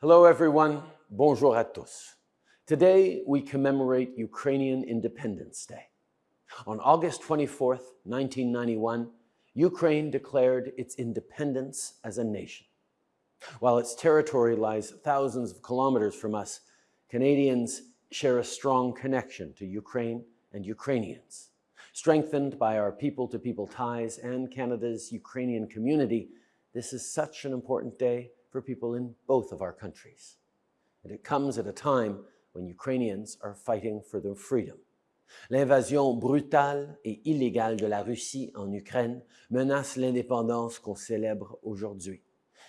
Hello, everyone. Bonjour à tous. Today, we commemorate Ukrainian Independence Day. On August 24th, 1991, Ukraine declared its independence as a nation. While its territory lies thousands of kilometers from us, Canadians share a strong connection to Ukraine and Ukrainians. Strengthened by our people-to-people -people ties and Canada's Ukrainian community, this is such an important day for people in both of our countries. And it comes at a time when Ukrainians are fighting for their freedom. L'invasion brutale et illégale de la Russie en Ukraine menace l'indépendance qu'on célèbre aujourd'hui.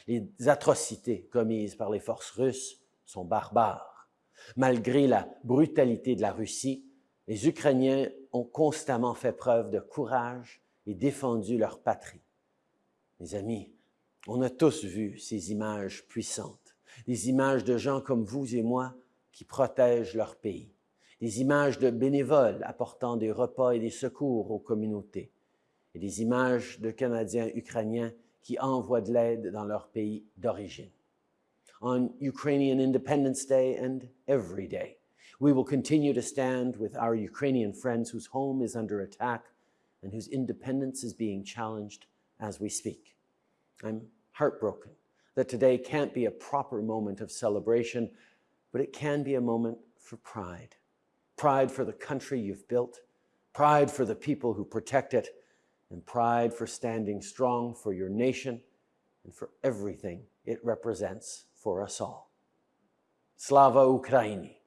Les atrocités commises par les forces russes sont barbares. Malgré la brutalité de la Russie, les Ukrainiens ont constamment fait preuve de courage et défendu leur patrie. Mes amis, on a tous vu ces images puissantes, des images de gens comme vous et moi qui protègent leur pays, des images de bénévoles apportant des repas et des secours aux communautés, et des images de Canadiens ukrainiens qui envoient de l'aide dans leur pays d'origine. On Ukrainian Independence Day and every day, we will continue to stand with our Ukrainian friends whose home is under attack and whose independence is being challenged as we speak. I'm heartbroken that today can't be a proper moment of celebration, but it can be a moment for pride. Pride for the country you've built, pride for the people who protect it, and pride for standing strong for your nation and for everything it represents for us all. Slava Ukraini!